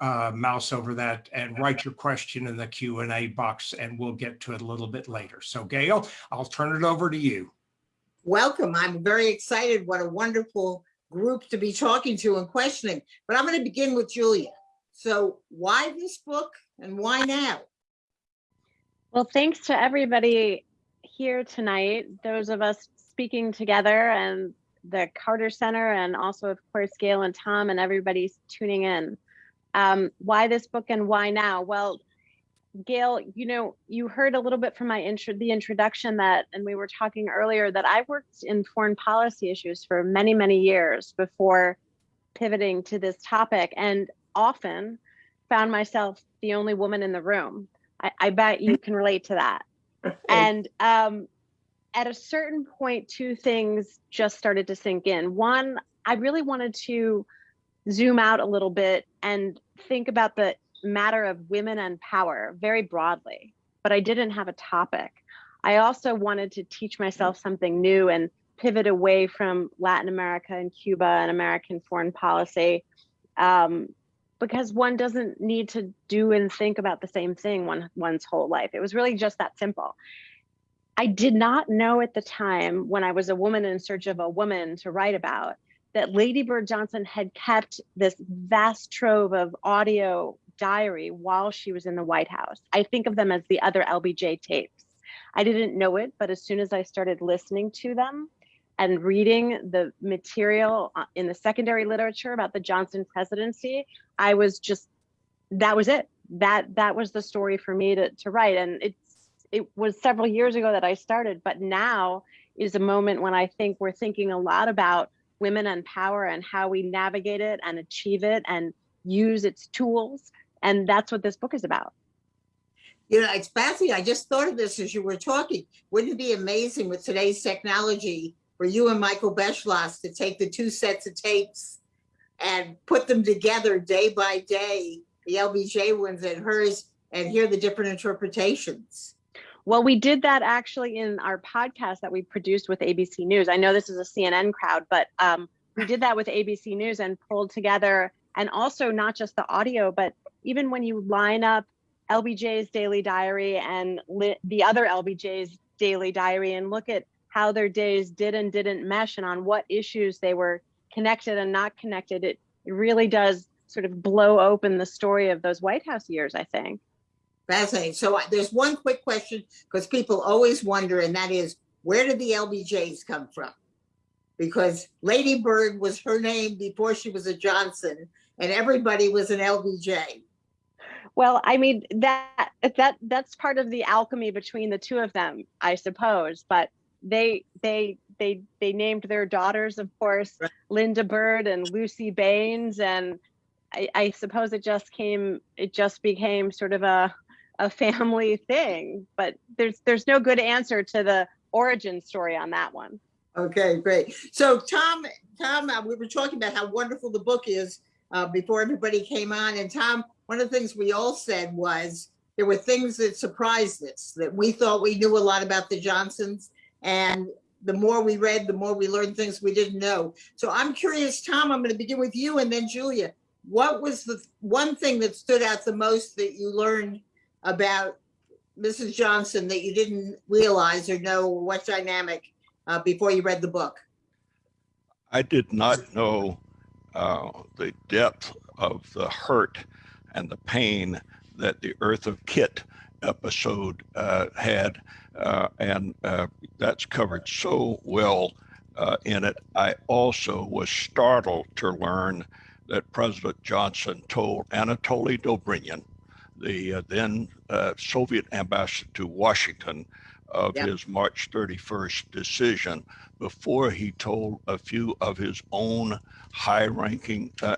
uh, mouse over that and write your question in the Q and A box and we'll get to it a little bit later. So Gail, I'll turn it over to you. Welcome. I'm very excited. What a wonderful group to be talking to and questioning. But I'm going to begin with Julia. So why this book and why now? Well, thanks to everybody here tonight, those of us speaking together and the Carter Center and also of course Gail and Tom and everybody's tuning in. Um, why this book and why now? Well, Gail, you know, you heard a little bit from my intro, the introduction that, and we were talking earlier that I worked in foreign policy issues for many, many years before pivoting to this topic and often found myself the only woman in the room. I, I bet you can relate to that. And um, at a certain point, two things just started to sink in. One, I really wanted to zoom out a little bit and think about the matter of women and power very broadly, but I didn't have a topic. I also wanted to teach myself something new and pivot away from Latin America and Cuba and American foreign policy um, because one doesn't need to do and think about the same thing one, one's whole life. It was really just that simple. I did not know at the time when I was a woman in search of a woman to write about that Lady Bird Johnson had kept this vast trove of audio diary while she was in the White House. I think of them as the other LBJ tapes. I didn't know it, but as soon as I started listening to them and reading the material uh, in the secondary literature about the Johnson presidency, I was just, that was it. That that was the story for me to, to write. And it's it was several years ago that I started, but now is a moment when I think we're thinking a lot about women and power and how we navigate it and achieve it and use its tools and that's what this book is about. You know, it's fascinating. I just thought of this as you were talking. Wouldn't it be amazing with today's technology for you and Michael Beschloss to take the two sets of tapes and put them together day by day, the LBJ ones and hers, and hear the different interpretations? Well, we did that actually in our podcast that we produced with ABC News. I know this is a CNN crowd, but um, we did that with ABC News and pulled together, and also not just the audio, but even when you line up LBJ's daily diary and the other LBJ's daily diary and look at how their days did and didn't mesh and on what issues they were connected and not connected, it, it really does sort of blow open the story of those White House years, I think. Fascinating. So there's one quick question because people always wonder, and that is, where did the LBJs come from? Because Lady Bird was her name before she was a Johnson, and everybody was an LBJ. Well, I mean that that that's part of the alchemy between the two of them, I suppose. But they they they they named their daughters, of course, right. Linda Bird and Lucy Baines, and I, I suppose it just came it just became sort of a a family thing. But there's there's no good answer to the origin story on that one. Okay, great. So Tom, Tom, uh, we were talking about how wonderful the book is uh, before everybody came on, and Tom, one of the things we all said was there were things that surprised us that we thought we knew a lot about the Johnsons and the more we read, the more we learned things we didn't know. So I'm curious, Tom, I'm going to begin with you and then Julia. What was the one thing that stood out the most that you learned about Mrs. Johnson that you didn't realize or know what dynamic uh, before you read the book? I did not know uh, the depth of the hurt and the pain that the Eartha Kitt episode uh, had. Uh, and uh, that's covered so well uh, in it. I also was startled to learn that President Johnson told Anatoly Dobrynin, the uh, then uh, Soviet ambassador to Washington, of his March 31st decision before he told a few of his own high ranking uh,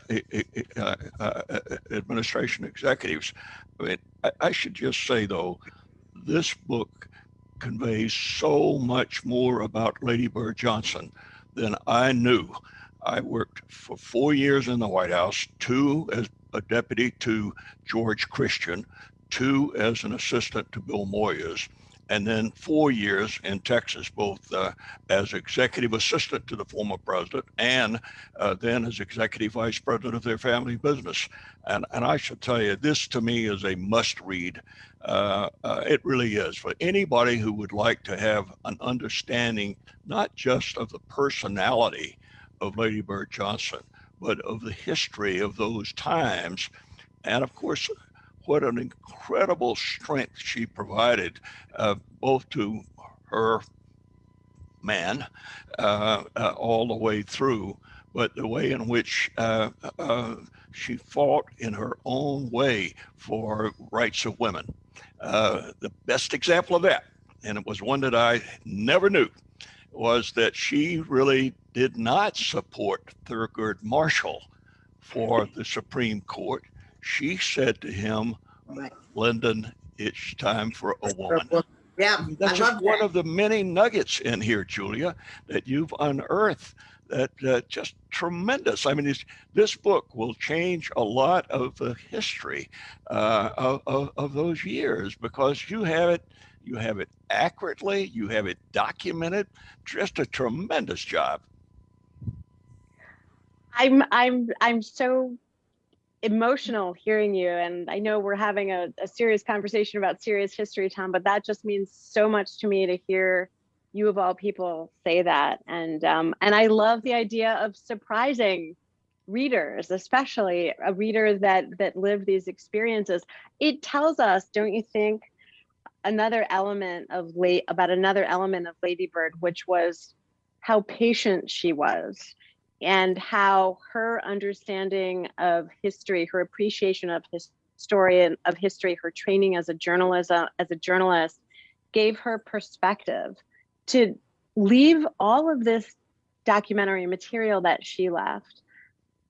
uh, uh, administration executives. I mean, I, I should just say, though, this book conveys so much more about Lady Bird Johnson than I knew. I worked for four years in the White House, two as a deputy to George Christian, two as an assistant to Bill Moyers. and then four years in Texas, both uh, as executive assistant to the former president and uh, then as executive vice president of their family business. And, and I should tell you, this to me is a must read. Uh, uh, it really is for anybody who would like to have an understanding, not just of the personality of Lady Bird Johnson, but of the history of those times. And of course, what an incredible strength she provided, uh, both to her man uh, uh, all the way through, but the way in which uh, uh, she fought in her own way for rights of women. Uh, the best example of that, and it was one that I never knew, was that she really did not support Thurgood Marshall for the Supreme Court. She said to him, Right. Lyndon, it's time for a woman. Yeah, I That's just one that. of the many nuggets in here, Julia, that you've unearthed that uh, just tremendous. I mean, it's, this book will change a lot of the history uh, of, of, of those years because you have it, you have it accurately, you have it documented. Just a tremendous job. I'm I'm I'm so emotional hearing you and I know we're having a, a serious conversation about serious history, Tom, but that just means so much to me to hear you of all people say that. And um, and I love the idea of surprising readers, especially a reader that that lived these experiences. It tells us, don't you think, another element of late about another element of Lady Bird, which was how patient she was and how her understanding of history, her appreciation of his historian of history, her training as a journalist, uh, as a journalist, gave her perspective to leave all of this documentary material that she left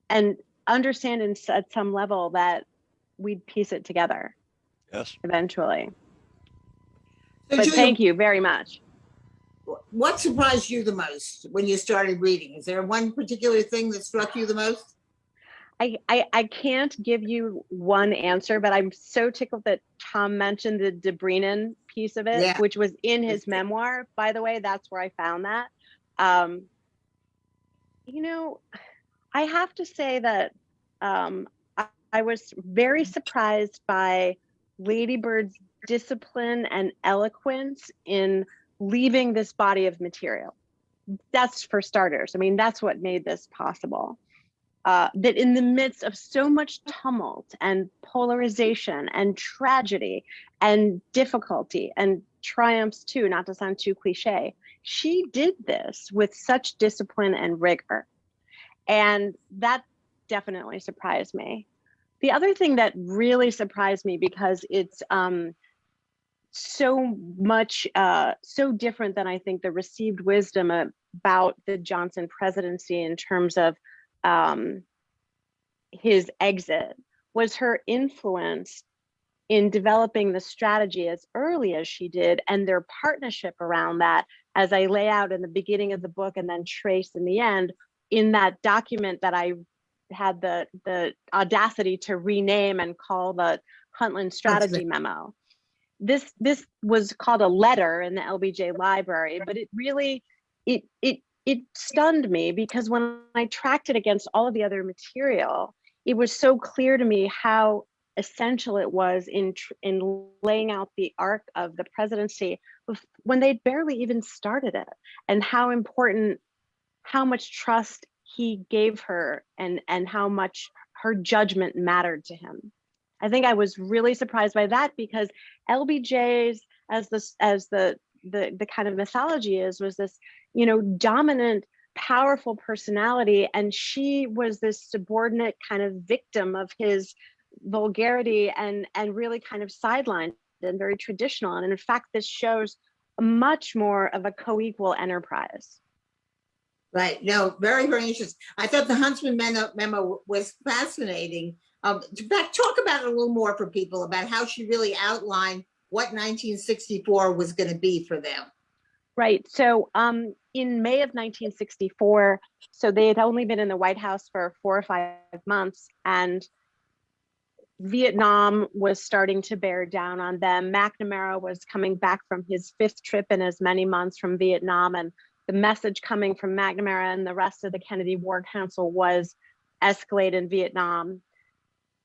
and understand at some level that we'd piece it together Yes. eventually. So But Julia, thank you very much. What surprised you the most when you started reading? Is there one particular thing that struck you the most? I, I, I can't give you one answer, but I'm so tickled that Tom mentioned the Dobrynin piece of it, Yeah. which was in his It's good. memoir. By the way, that's where I found that. Um, you know, I have to say that um, I, I was very surprised by Lady Bird's discipline and eloquence in leaving this body of material. That's for starters. I mean, that's what made this possible uh, that in the midst of so much tumult and polarization and tragedy and difficulty and triumphs too, not to sound too cliche, she did this with such discipline and rigor. And that definitely surprised me. The other thing that really surprised me because it's um, so much, uh, so different than I think the received wisdom about the Johnson presidency in terms of um, his exit was her influence in developing the strategy as early as she did and their partnership around that as i lay out in the beginning of the book and then trace in the end in that document that i had the the audacity to rename and call the huntland strategy memo this this was called a letter in the lbj library but it really it it it stunned me because when I tracked it against all of the other material, it was so clear to me how essential it was in in laying out the arc of the presidency when they barely even started it, and how important, how much trust he gave her, and and how much her judgment mattered to him. I think I was really surprised by that because LBJ's as the as the the the kind of mythology is was this you know dominant powerful personality and she was this subordinate kind of victim of his vulgarity and and really kind of sidelined and very traditional and in fact this shows much more of a co-equal enterprise Right. No, very, very interesting. I thought the Huntsman memo, memo was fascinating. Um, fact, talk about it a little more for people about how she really outlined what 1964 was going to be for them. Right. So um, in May of 1964, so they had only been in the White House for four or five months, and Vietnam was starting to bear down on them. McNamara was coming back from his fifth trip in as many months from Vietnam, and the message coming from McNamara and the rest of the Kennedy War Council was escalate in Vietnam.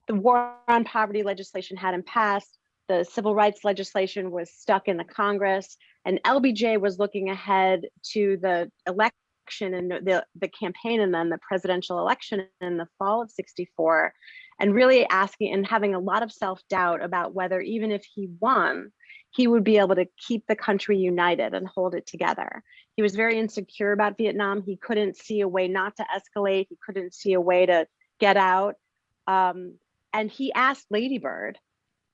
The war on poverty legislation hadn't passed. The civil rights legislation was stuck in the Congress, and LBJ was looking ahead to the election and the, the campaign and then the presidential election in the fall of 64 and really asking and having a lot of self-doubt about whether even if he won, he would be able to keep the country united and hold it together. He was very insecure about Vietnam. He couldn't see a way not to escalate. He couldn't see a way to get out. Um, and he asked Lady Bird,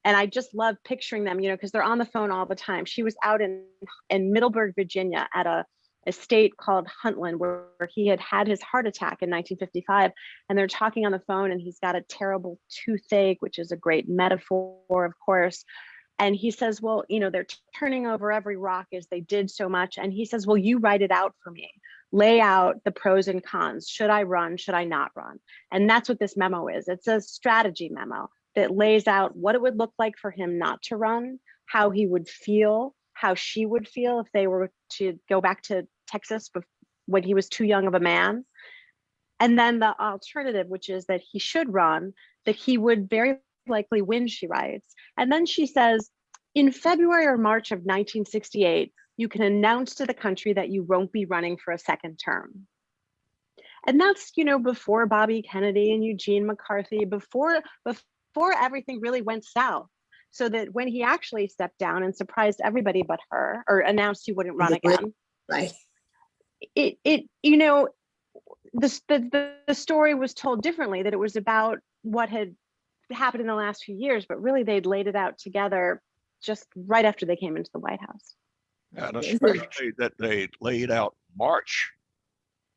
and I just love picturing them, you know, because they're on the phone all the time. She was out in, in Middleburg, Virginia at a estate called Huntland where, where he had had his heart attack in 1955 and they're talking on the phone and he's got a terrible toothache which is a great metaphor of course. And he says well you know they're turning over every rock as they did so much. And he says well you write it out for me lay out the pros and cons should i run should i not run and that's what this memo is it's a strategy memo that lays out what it would look like for him not to run how he would feel how she would feel if they were to go back to Texas when he was too young of a man. And then the alternative, which is that he should run, that he would very likely win, she writes. And then she says, in February or March of 1968, you can announce to the country that you won't be running for a second term. And that's, you know, before Bobby Kennedy and Eugene McCarthy, before, before everything really went south. So that when he actually stepped down and surprised everybody but her, or announced he wouldn't run again, Right. it it you know the, the the story was told differently that it was about what had happened in the last few years but really they'd laid it out together just right after they came into the white house And especially that they laid out March,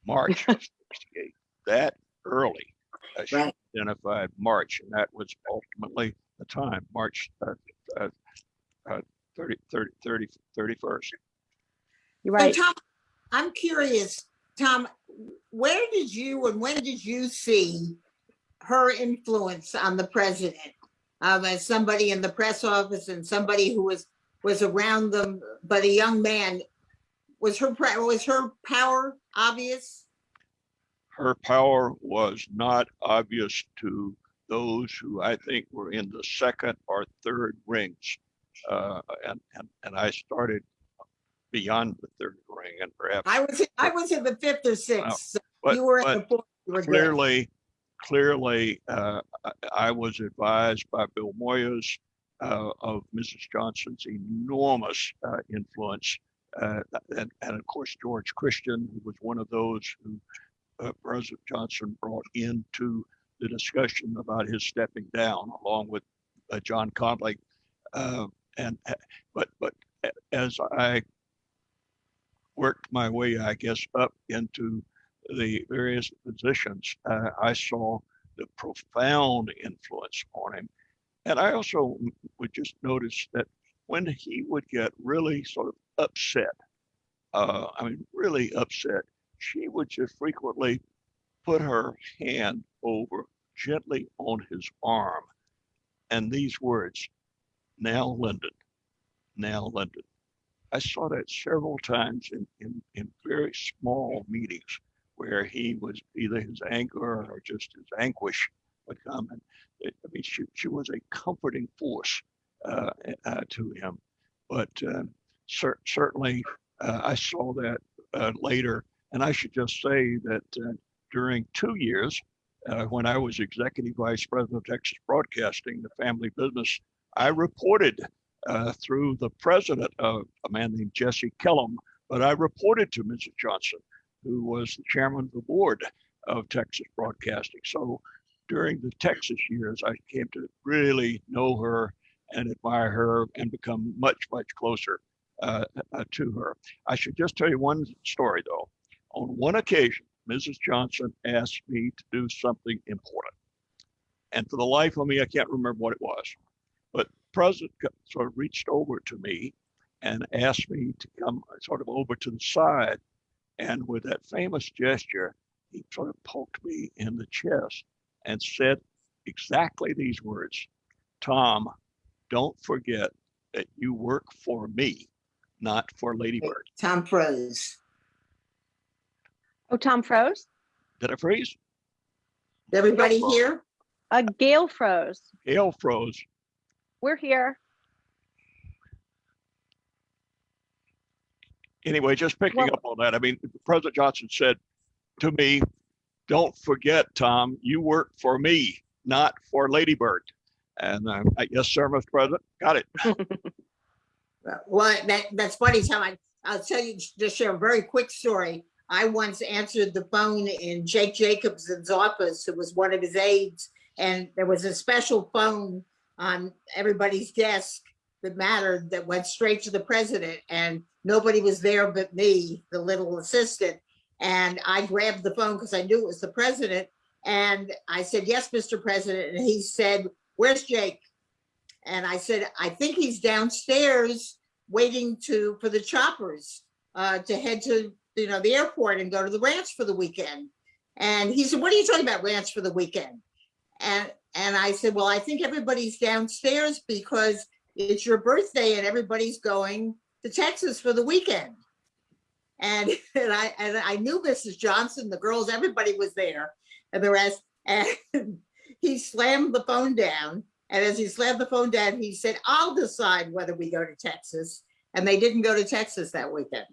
March of 68, that early. uh, she Right. Identified March, and that was ultimately the time, March uh, uh, uh, 30, 30, 30, 31st. you're So right Tom, I'm curious, Tom, where did you and when did you see her influence on the president? Um, as somebody in the press office and somebody who was, was around them, but a young man, was her, was her power obvious? her power was not obvious to those who I think were in the second or third rings. Uh, and, and, and I started beyond the third ring and perhaps. I was, I was in the fifth or sixth. so but- You were in but the fourth. good. clearly, clearly, uh, I, I was advised by Bill Moyers of Mrs. Johnson's enormous uh, influence. Uh, and, and of course, George Christian, who was one of those who uh, President Johnson brought into the discussion about his stepping down, along with uh, John Connally. Uh, and uh, but but as I worked my way, I guess, up into the various positions, uh, I saw the profound influence on him. And I also would just notice that when he would get really sort of upset, uh, I mean, really upset, she would just frequently put her hand over gently on his arm. And these words, now Lyndon, now Lyndon. I saw that several times in, in, in very small meetings where he was either his anger or just his anguish would come. And it, I mean, she, she was a comforting force uh, uh, to him. But uh, cer- certainly, uh, I saw that uh, later. And I should just say that during two years, when I was executive vice president of Texas Broadcasting, the family business, I reported through the president, of a man named Jesse Kellam, but I reported to Mrs. Johnson, who was the chairman of the board of Texas Broadcasting. So during the Texas years, I came to really know her and admire her and become much, much closer uh, uh, to her. I should just tell you one story though. On one occasion, Mrs. Johnson asked me to do something important. And for the life of me, I can't remember what it was. But President sort of reached over to me and asked me to come sort of over to the side. And with that famous gesture, he sort of poked me in the chest and said exactly these words. Tom, don't forget that you work for me, not for Ladybird. Tom froze. Oh, Tom froze? Did I freeze? Everybody here? Uh, Gail froze. Gail froze. We're here. Anyway, just picking Well- up on that, I mean, President Johnson said to me, don't forget, Tom, you work for me, not for Ladybird. And uh, I- yes, sir, Mr. President, got it. Well, that, that's funny, Tom. I, I'll tell you, just share a very quick story. I once answered the phone in Jake Jacobsen's office, who was one of his aides, and there was a special phone on everybody's desk that mattered that went straight to the president, and nobody was there but me, the little assistant. And I grabbed the phone because I knew it was the president, and I said, "Yes, Mr. President," and he said, "Where's Jake?" And I said, I think he's downstairs waiting to, for the choppers uh, to head to, you know, the airport and go to the ranch for the weekend. And he said, what are you talking about ranch for the weekend? And, and I said, well, I think everybody's downstairs because it's your birthday and everybody's going to Texas for the weekend. And, and I, and I knew Mrs. Johnson, the girls, everybody was there and the rest. And he slammed the phone down and as he slammed the phone down, he said, I'll decide whether we go to Texas. And they didn't go to Texas that weekend.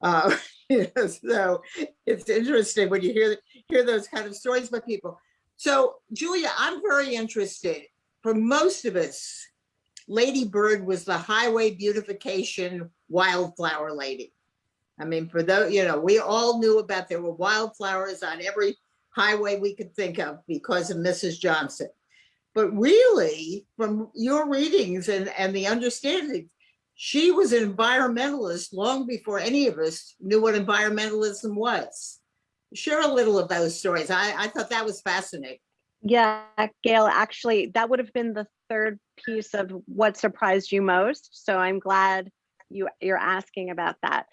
Uh, so it's interesting when you hear, hear those kind of stories by people. So Julia, I'm very interested. For most of us, Lady Bird was the highway beautification wildflower lady. I mean, for those, you know, we all knew about there were wildflowers on every highway we could think of because of Mrs. Johnson. But really, from your readings and, and the understanding, she was an environmentalist long before any of us knew what environmentalism was. Share a little of those stories. I, I thought that was fascinating. Yeah, Gail, actually, that would have been the third piece of what surprised you most. So I'm glad you, you're asking about that.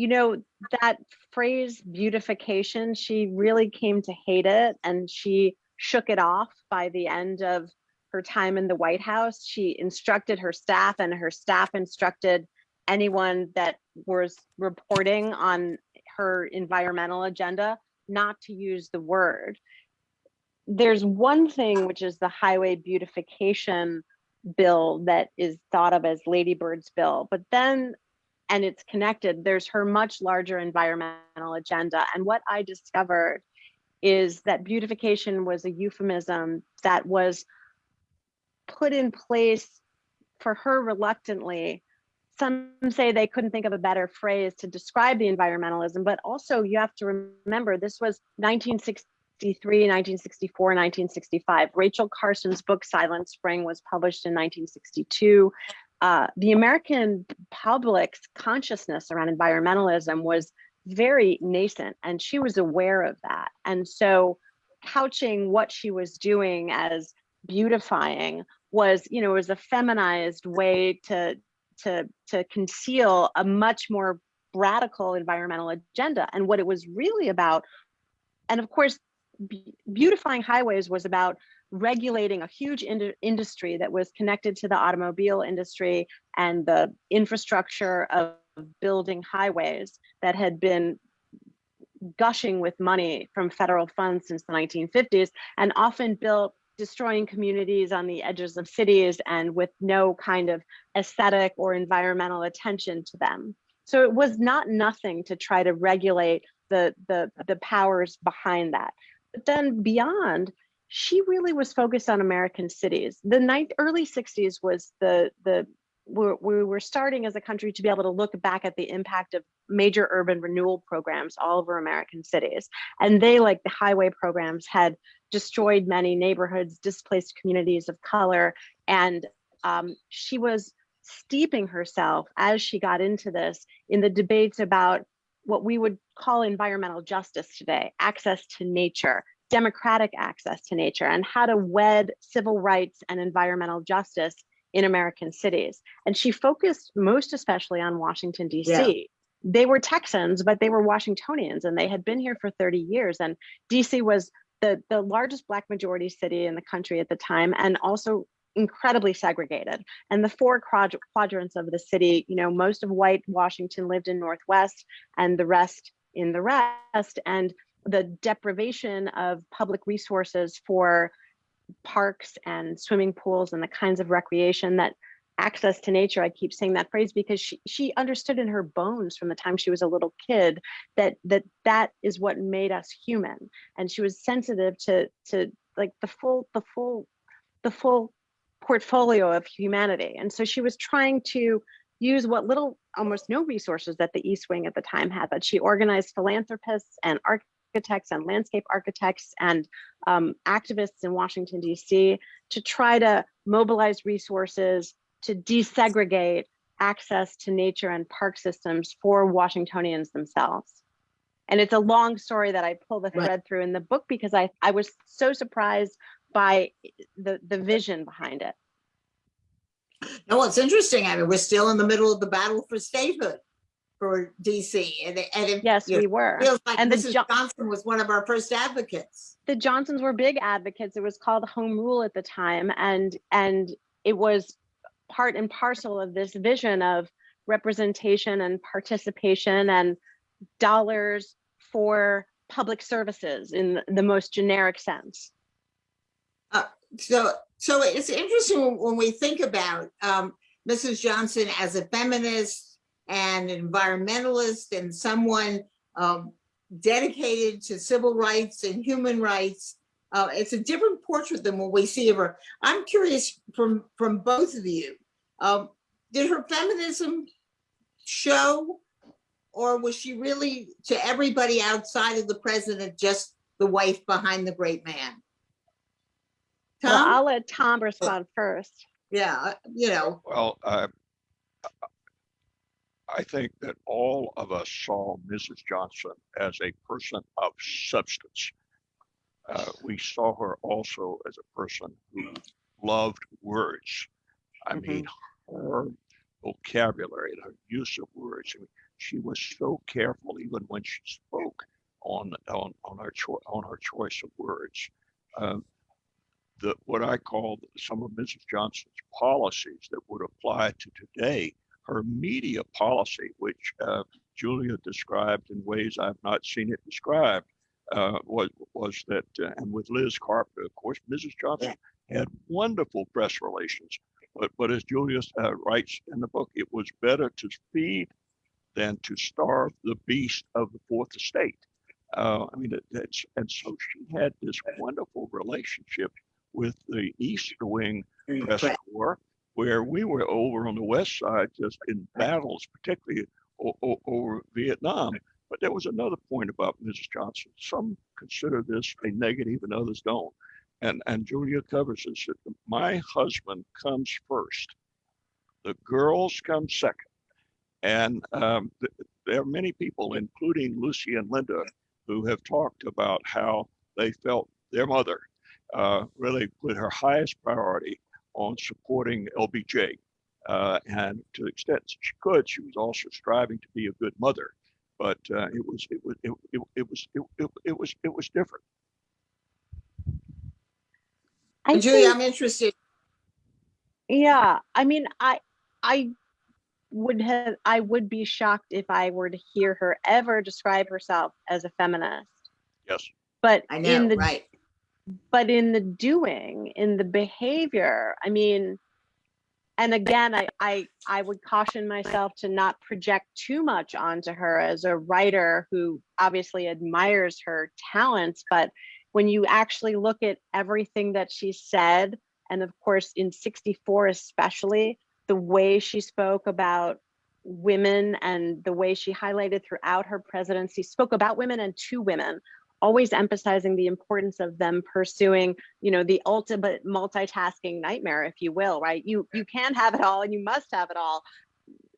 You know, that phrase beautification, she really came to hate it and she shook it off by the end of her time in the White House. She instructed her staff and her staff instructed anyone that was reporting on her environmental agenda not to use the word. There's one thing, which is the highway beautification bill that is thought of as Lady Bird's bill, but then, and it's connected, there's her much larger environmental agenda. And what I discovered is that beautification was a euphemism that was put in place for her reluctantly. Some say they couldn't think of a better phrase to describe the environmentalism, but also you have to remember this was 1963, 1964, 1965. Rachel Carson's book Silent Spring was published in 1962. Uh, the American public's consciousness around environmentalism was very nascent and she was aware of that. And so couching what she was doing as beautifying was, you know, was a feminized way to to to conceal a much more radical environmental agenda. And what it was really about, and of course, be beautifying highways was about regulating a huge ind industry that was connected to the automobile industry and the infrastructure of building highways that had been gushing with money from federal funds since the 1950s and often built destroying communities on the edges of cities and with no kind of aesthetic or environmental attention to them. So it was not nothing to try to regulate the, the, the powers behind that. But then beyond, she really was focused on American cities. The ninth, early 60s was the, the we were starting as a country to be able to look back at the impact of major urban renewal programs all over American cities. And they, like the highway programs, had destroyed many neighborhoods, displaced communities of color. And um, she was steeping herself as she got into this in the debates about what we would call environmental justice today, access to nature, democratic access to nature, and how to wed civil rights and environmental justice in American cities. And she focused most especially on Washington, DC. Yeah. They were Texans, but they were Washingtonians and they had been here for 30 years. And DC was the, the largest Black majority city in the country at the time, and also incredibly segregated. And the four quad- quadrants of the city, you know, most of white Washington lived in Northwest and the rest in the rest. And the deprivation of public resources for parks and swimming pools and the kinds of recreation that access to nature i keep saying that phrase because she, she understood in her bones from the time she was a little kid that that that is what made us human. And she was sensitive to to like the full the full the full portfolio of humanity. And so she was trying to use what little almost no resources that the east wing at the time had but she organized philanthropists and architects and landscape architects and um, activists in washington d.c to try to mobilize resources to desegregate access to nature and park systems for Washingtonians themselves. And it's a long story that I pull the Right. thread through in the book because I, I was so surprised by the, the vision behind it. No, it's interesting. I mean, we're still in the middle of the battle for statehood for DC and, and it Yes, you know, we were. feels like And the Mrs. Jo- Johnson was one of our first advocates. the Johnsons were big advocates. It was called home rule at the time, and and it was part and parcel of this vision of representation and participation and dollars for public services in the most generic sense. So, so it's interesting when- when we think about um, Mrs. Johnson as a feminist and an environmentalist and someone um, dedicated to civil rights and human rights. Uh, it's a different portrait than what we see of her. I'm curious from from both of you. Um, did her feminism show, or was she really to everybody outside of the president just the wife behind the great man? Well, Tom? I'll let Tom respond first. Yeah, uh, you know, Well, uh, I think that all of us saw Mrs. Johnson as a person of substance. Uh, we saw her also as a person who loved words. I mean, her vocabulary and her use of words. I mean, she was so careful, even when she spoke, on on on her cho- on her choice of words. Um, the what I call some of Mrs. Johnson's policies that would apply to today, her media policy, which uh, Julia described in ways I've not seen it described, uh, was was that, uh, and with Liz Carpenter, of course, Mrs. Johnson had wonderful press relations. But but as Julia uh, writes in the book, it was better to feed than to starve the beast of the fourth estate. Uh, I mean, and so she had this wonderful relationship with the East Wing press corps, where we were over on the west side just in battles, particularly over Vietnam. But there was another point about Mrs. Johnson. Some consider this a negative and others don't. And, and Julia covers this. that My husband comes first. The girls come second. And um, th- there are many people, including Lucy and Linda, who have talked about how they felt their mother uh, really put her highest priority on supporting LBJ. Uh, and to the extent that she could, she was also striving to be a good mother. But uh, it was it was it, it, it was it, it, it was it was different. I Julia, think- I'm interested. Yeah, I mean, I I would have I would be shocked if I were to hear her ever describe herself as a feminist. Yes. But I in know, the right? but in the doing, in the behavior, I mean, and again, I I I would caution myself to not project too much onto her as a writer who obviously admires her talents, but when you actually look at everything that she said, and of course in 64 especially, the way she spoke about women and the way she highlighted throughout her presidency, spoke about women and to women, always emphasizing the importance of them pursuing, you know, the ultimate multitasking nightmare, if you will, right? You you can have it all and you must have it all.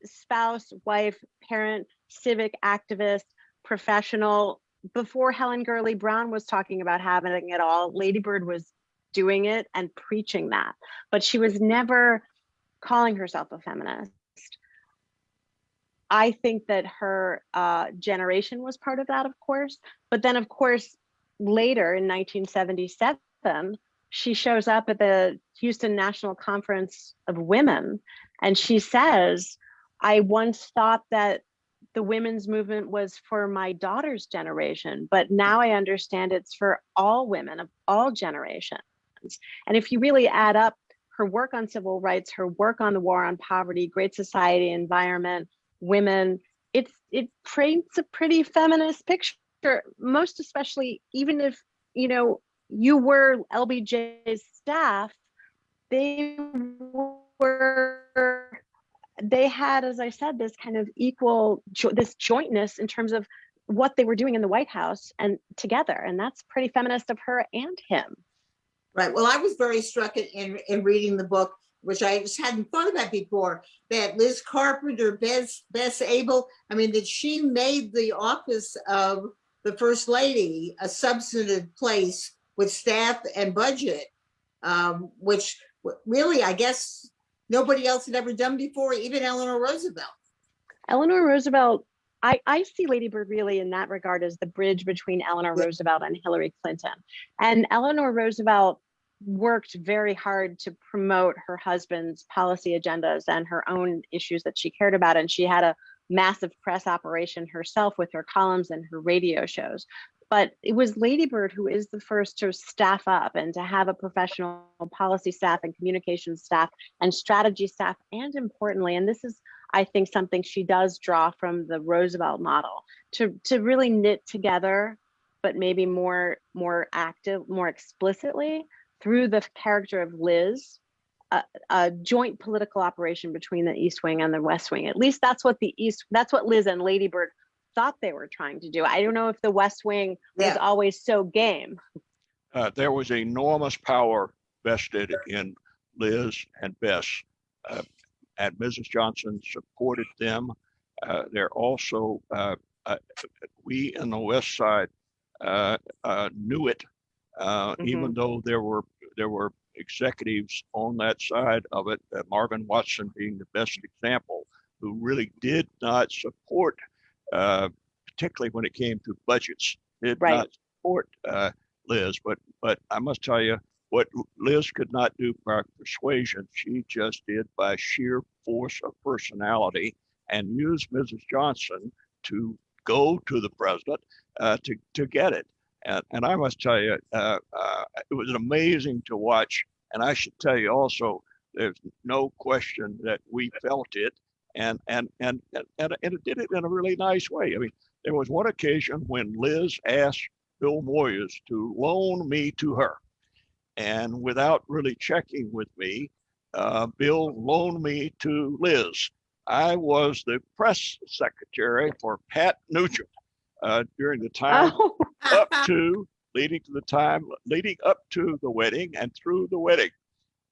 Spouse, wife, parent, civic activist, professional. Before Helen Gurley Brown was talking about having it all, Lady Bird was doing it and preaching that. But she was never calling herself a feminist. I think that her uh, generation was part of that, of course. But then, of course, later in 1977, she shows up at the Houston National Conference of Women and she says, I once thought that the women's movement was for my daughter's generation, but now I understand it's for all women of all generations. And if you really add up her work on civil rights, her work on the war on poverty, great society, environment, women, it's it paints a pretty feminist picture, most especially even if you know you were LBJ's staff, they were they had, as I said, this kind of equal, this jointness in terms of what they were doing in the White House and together. And that's pretty feminist of her and him. Right. Well, I was very struck in, in, in reading the book, which I just hadn't thought about before, that Liz Carpenter, Bess, Bess Abell, I mean, that she made the office of the First Lady a substantive place with staff and budget, um, which really, I guess, nobody else had ever done before, even Eleanor Roosevelt. Eleanor Roosevelt, I, I see Lady Bird really in that regard as the bridge between Eleanor Yeah. Roosevelt and Hillary Clinton. And Eleanor Roosevelt worked very hard to promote her husband's policy agendas and her own issues that she cared about. And she had a massive press operation herself with her columns and her radio shows. But it was Lady Bird who is the first to staff up and to have a professional policy staff and communications staff and strategy staff. And importantly, and this is, I think, something she does draw from the Roosevelt model to, to really knit together, but maybe more, more active, more explicitly through the character of Liz, a, a joint political operation between the East Wing and the West Wing. At least that's what the East, that's what Liz and Lady Bird thought they were trying to do. I don't know if the West Wing was always so game. uh, there was enormous power vested in Liz and Bess. Uh, and Mrs. Johnson supported them. Uh, they're also, uh, uh, we in the West Side uh, uh, knew it, uh, even though there were there were executives on that side of it, uh, Marvin Watson being the best example, who really did not support, uh, particularly when it came to budgets, did Right. not support uh, Liz. But but I must tell you, what Liz could not do by persuasion, she just did by sheer force of personality and used Mrs. Johnson to go to the president uh, to to get it. And, and I must tell you, uh, uh, it was amazing to watch. And I should tell you also, there's no question that we felt it, and and and and, and it did it in a really nice way. I mean, there was one occasion when Liz asked Bill Moyers to loan me to her, and without really checking with me, uh, Bill loaned me to Liz. I was the press secretary for Pat Nugent uh, during the time Oh, up to leading to the time leading up to the wedding and through the wedding.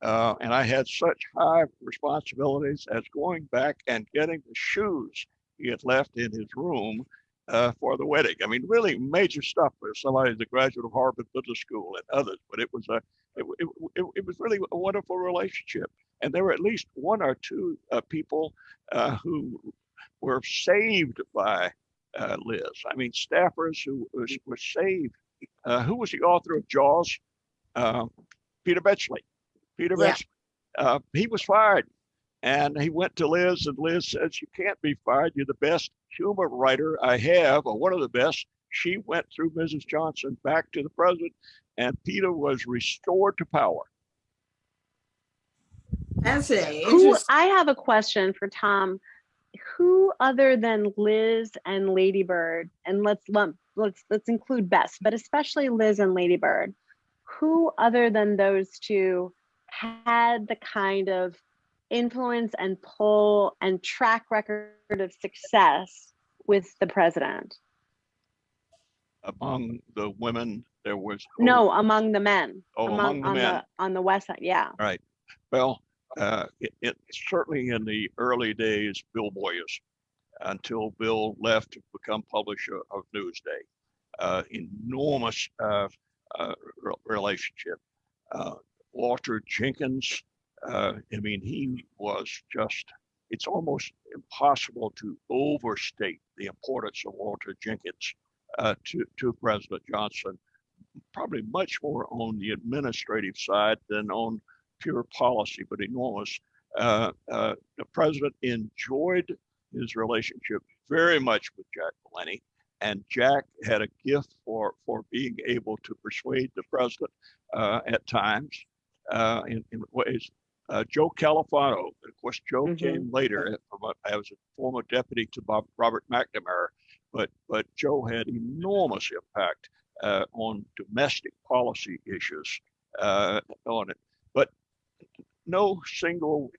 Uh, and I had such high responsibilities as going back and getting the shoes he had left in his room uh, for the wedding. I mean, really major stuff for somebody the graduate of Harvard Business School and others. But it was a it, it, it, it was really a wonderful relationship. And there were at least one or two uh, people uh, who were saved by uh, Liz. I mean, staffers who was, were saved. Uh, who was the author of Jaws? Uh, Peter Benchley. Peter Yeah. Benchley. Uh, he was fired. And he went to Liz, and Liz says, You can't be fired. You're the best humor writer I have, or one of the best. She went through Mrs. Johnson back to the president, and Peter was restored to power. Fascinating. who, Interest- I have a question for Tom. Who other than Liz and Lady Bird, and let's lump, let's let's include Bess, but especially Liz and Lady Bird, who other than those two had the kind of influence and pull and track record of success with the president? Among the women, there was No, among the men. Oh, among the on men. the on the west side, yeah. Right. Well, uh, it, it certainly in the early days, Bill Moyers, until Bill left to become publisher of Newsday. Uh, enormous uh, uh, re- relationship. Uh, Walter Jenkins, I mean, he was just, it's almost impossible to overstate the importance of Walter Jenkins to, to President Johnson. probably much more on the administrative side than on pure policy, but enormous. Uh, uh, the president enjoyed his relationship very much with Jack Valenti, and Jack had a gift for for being able to persuade the president uh, at times uh, in, in ways. Uh, Joe Califano, of course, Joe Mhm. came later from a, as a former deputy to Bob, Robert McNamara, but but Joe had enormous impact uh, on domestic policy issues uh, on it. No single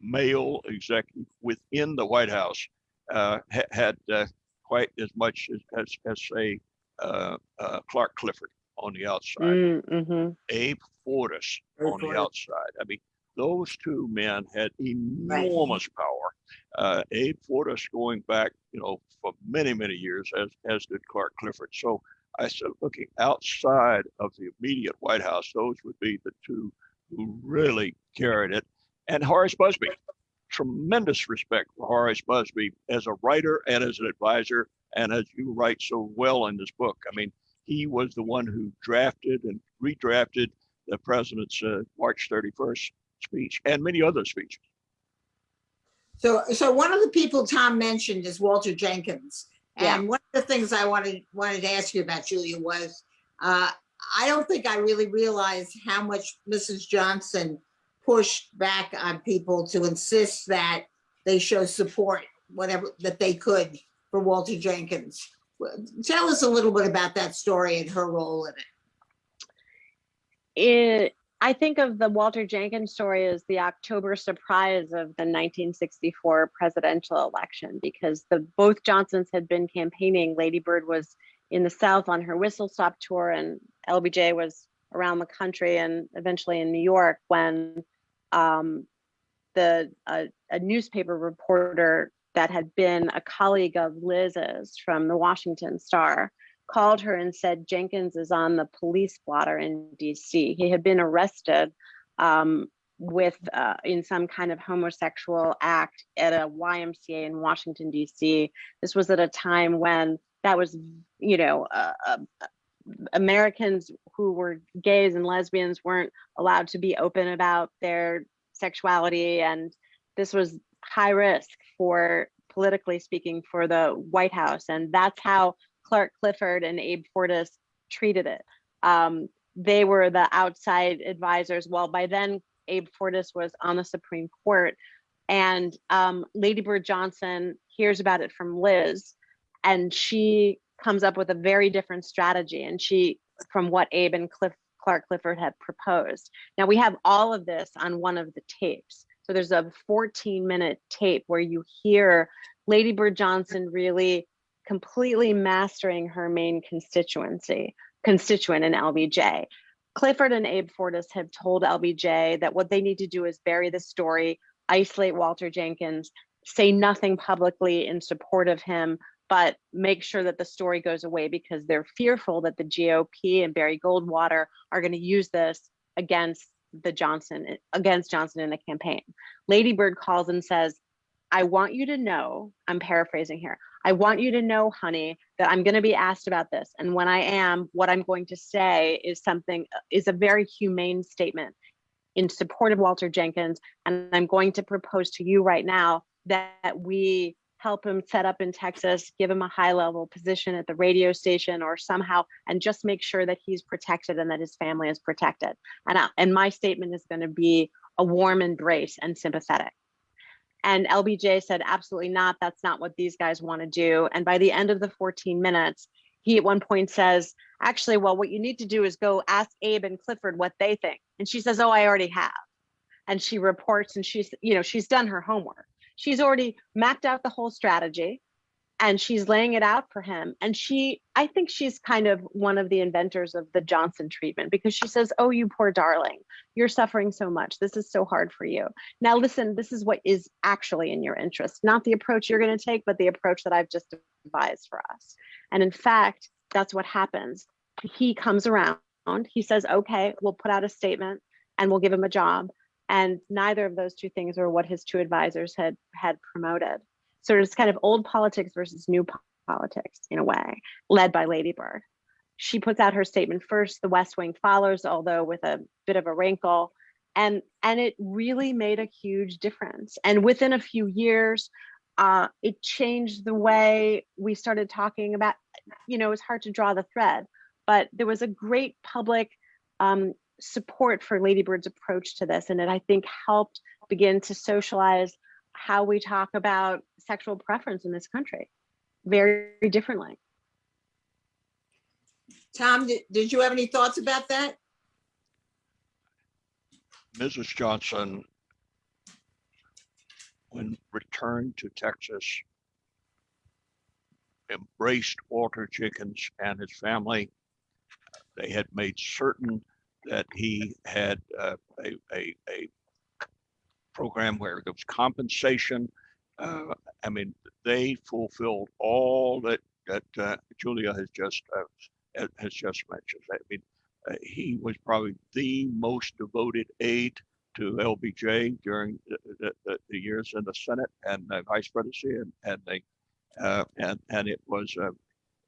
male executive within the White House uh, ha- had uh, quite as much as, as, as say, uh, uh, Clark Clifford on the outside, Mm-hmm. Abe Fortas Abe on the outside. I mean, those two men had enormous power. Uh, Abe Fortas going back, you know, for many, many years, as, as did Clark Clifford. So I said, looking outside of the immediate White House, those would be the two who really carried it. And Horace Busby, tremendous respect for Horace Busby as a writer and as an advisor, and as you write so well in this book. I mean, he was the one who drafted and redrafted the president's uh, March 31st speech and many other speeches. So, so one of the people Tom mentioned is Walter Jenkins. Yeah. And one of the things I wanted, wanted to ask you about, Julia, was, uh, I don't think I really realized how much Mrs. Johnson pushed back on people to insist that they show support, whatever, that they could for Walter Jenkins. Tell us a little bit about that story and her role in it. it I think of the Walter Jenkins story as the October surprise of the 1964 presidential election because the both Johnsons had been campaigning. Lady Bird was in the South on her whistle stop tour, and LBJ was around the country and eventually in New York when um, the a, newspaper reporter that had been a colleague of Liz's from the Washington Star called her and said Jenkins is on the police blotter in DC. He had been arrested um, with uh, in some kind of homosexual act at a YMCA in Washington DC. This was at a time when that was, you know, uh, uh, Americans who were gays and lesbians weren't allowed to be open about their sexuality, and this was high risk for politically speaking for the White House, and that's how Clark Clifford and Abe Fortas treated it. Um, they were the outside advisors. Well, by then, Abe Fortas was on the Supreme Court, and um, Lady Bird Johnson hears about it from Liz, and she comes up with a very different strategy. And she, from what Abe and Cliff, Clark Clifford had proposed. Now we have all of this on one of the tapes. So there's a 14 minute tape where you hear Lady Bird Johnson really completely mastering her main constituency, constituent in LBJ. Clifford and Abe Fortas have told LBJ that what they need to do is bury the story, isolate Walter Jenkins, say nothing publicly in support of him, but make sure that the story goes away because they're fearful that the GOP and Barry Goldwater are going to use this against the Johnson against Johnson in the campaign. Lady Bird calls and says, I want you to know, I'm paraphrasing here. I want you to know, honey, that I'm going to be asked about this. And when I am, what I'm going to say is something, is a very humane statement in support of Walter Jenkins. And I'm going to propose to you right now that we help him set up in Texas, give him a high level position at the radio station or somehow, and just make sure that he's protected and that his family is protected. And, I, and my statement is going to be a warm embrace and sympathetic. And LBJ said, absolutely not. That's not what these guys want to do. And by the end of the 14 minutes, he at one point says, actually, well, what you need to do is go ask Abe and Clifford what they think. And she says, oh, I already have. And she reports and she's, you know, she's done her homework. She's already mapped out the whole strategy and she's laying it out for him. And she, I think she's kind of one of the inventors of the Johnson treatment because she says, Oh, you poor darling, you're suffering so much. This is so hard for you. Now, listen, this is what is actually in your interest, not the approach you're going to take, but the approach that I've just devised for us. And in fact, that's what happens. He comes around, he says, Okay, we'll put out a statement and we'll give him a job. And neither of those two things were what his two advisors had had promoted. So it's kind of old politics versus new politics in a way, led by Lady Bird. she puts out her statement first, the West Wing follows, although with a bit of a wrinkle. And, and it really made a huge difference. And within a few years, uh, it changed the way we started talking about, you know, it's hard to draw the thread, but there was a great public um, support for Lady Bird's approach to this. And it, I think, helped begin to socialize how we talk about sexual preference in this country very differently. Tom, did, did you have any thoughts about that? Mrs. Johnson, when returned to Texas, embraced Walter Jenkins and his family. They had made certain that he had uh, a, a, a program where there was compensation. Uh, I mean, they fulfilled all that that uh, Julia has just uh, has just mentioned. I mean, uh, he was probably the most devoted aide to LBJ during the, the, the, years in the Senate and the vice presidency, and and they uh, and and it was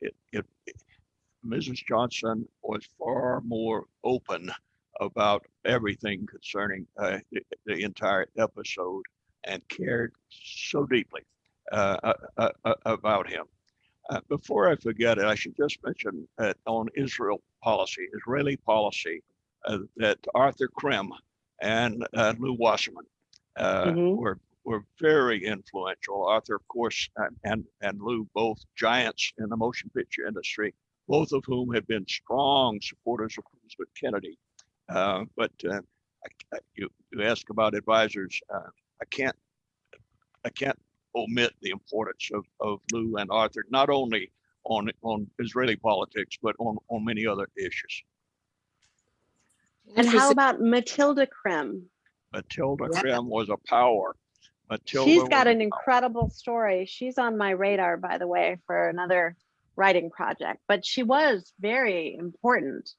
it, it, it Mrs. Johnson was far more open about everything concerning uh, the, the entire episode and cared so deeply uh, uh, uh, uh, about him. Uh, before I forget it, I should just mention that on Israel policy, Israeli policy, uh, that Arthur Krim and uh, Lew Wasserman uh, Mhm. were were very influential. Arthur, of course, and, and and Lew, both giants in the motion picture industry, both of whom have been strong supporters of President Kennedy. Uh, but uh, I, I, you you ask about advisors, uh, I can't I can't omit the importance of, of Lew and Arthur, not only on on Israeli politics, but on, on many other issues. And how about Matilda Krim? Matilda Yeah. Krim was a power. Matilda She's got an incredible story. She's on my radar, by the way, for another writing project, but she was very important.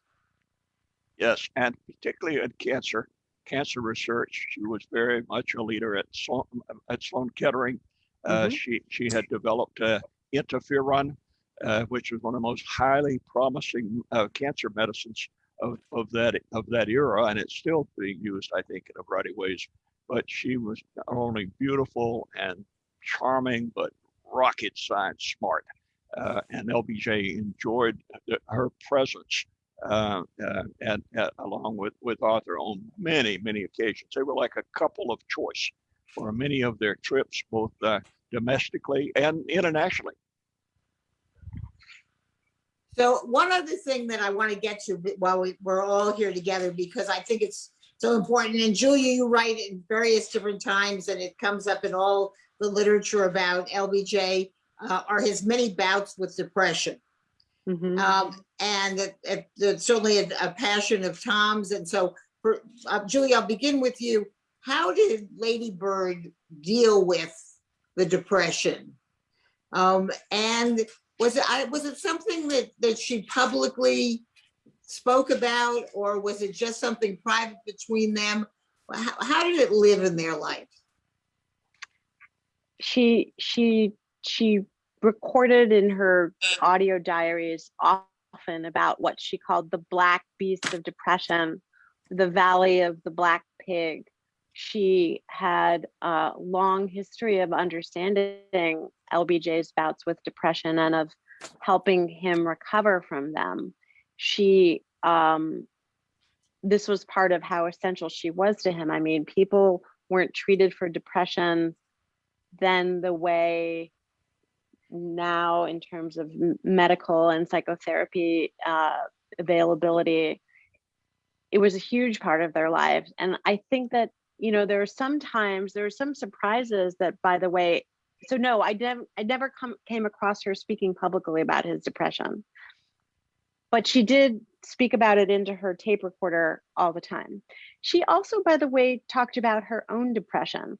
Yes, and particularly in cancer, cancer research, she was very much a leader at Sloan, at Sloan Kettering. Uh, Mhm. She she had developed uh, interferon, uh, which was one of the most highly promising uh, cancer medicines of, of that of that era, and it's still being used, I think, in a variety of ways. But she was not only beautiful and charming, but rocket science smart. Uh, and LBJ enjoyed her presence uh, uh, and along with, with Arthur on many, many occasions. They were like a couple of choice for many of their trips, both uh, domestically and internationally. So one other thing that I want to get to while we, we're all here together, because I think it's so important, and Julia, you write in various different times, and it comes up in all the literature about LBJ, uh, are his many bouts with depression. Mhm. Um, and it, it, it's certainly a, a passion of Tom's. And so, for uh, Julie, I'll begin with you. How did Lady Bird deal with the depression? Um, and was it I, was it something that that she publicly spoke about, or was it just something private between them? How, how did it live in their life? she she she recorded in her audio diaries often about what she called the black beast of depression the valley of the black pig. She had a long history of understanding lbj's bouts with depression and of helping him recover from them. She um this was part of how essential she was to him. I mean people weren't treated for depression then the way now in terms of medical and psychotherapy uh, availability it was a huge part of their lives. And i think that you know there are sometimes there are some surprises that by the way so no i never i never come came across her speaking publicly about his depression. But she did speak about it into her tape recorder all the time. She also by the way talked about her own depression